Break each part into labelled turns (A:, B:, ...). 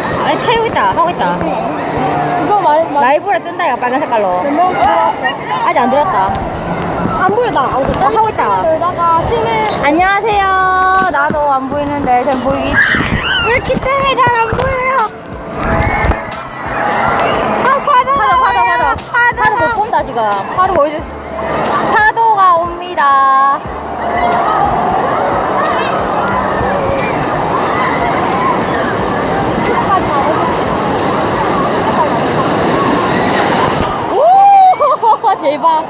A: 찍어.
B: 아 태우고 있다 하고 있다.
A: 이거 말, 말.
B: 라이브로 뜬다 이거 빨간 색깔로? 아직 안 들었다.
A: 안 나. 어,
B: 어, 하고 있다.
A: 시내.
B: 안녕하세요. 나도 안 보이는데 전 보이기 왜 이렇게 때문에 잘안 보여요. 아 파도 파도 파도 파도. 파도 못 본다 지금. 파도 보여주 파도가 옵니다 오 대박.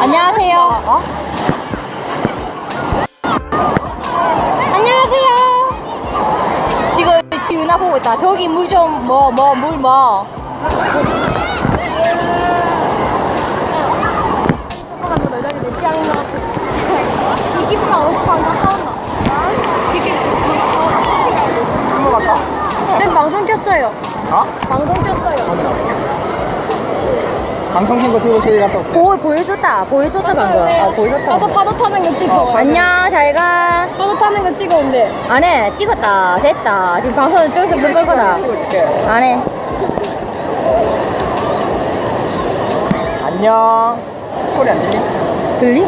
B: 안녕하세요. 어? 안녕하세요. 지금 지은아 보고 있다. 저기 물 좀 뭐 뭐 물뭐
A: 이 기분가 어디서 안 가까웠나?
B: 한번 갈까?
A: 네, 방송 켰어요.
C: 어?
A: 방송 켰어요.
C: 방송 킨거 들고 저기 갔다.
B: 보, 보여줬다 보여줬다 방금 어, 보여줬다
A: 파도 파도 타는 거 찍어.
B: 어, 안녕 잘 가
A: 파도 타는 거 찍어 온대.
B: 안 해 찍었다 됐다 지금 방송 저기서 물 걸거다
C: 찍어줄게.
B: 안해
C: 안녕. 소리 안 들리?
B: 들리?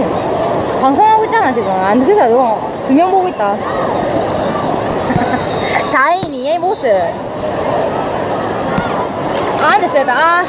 B: 방송하고 있잖아 지금. 안 그래서 너두 명 보고 있다. 다행이니 얘 모습. 아 근데 세다. 아.